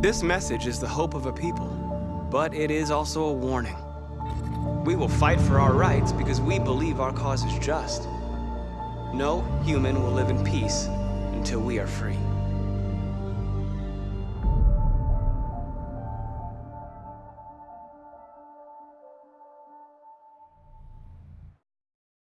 This message is the hope of a people, but it is also a warning. We will fight for our rights because we believe our cause is just. No human will live in peace until we are free.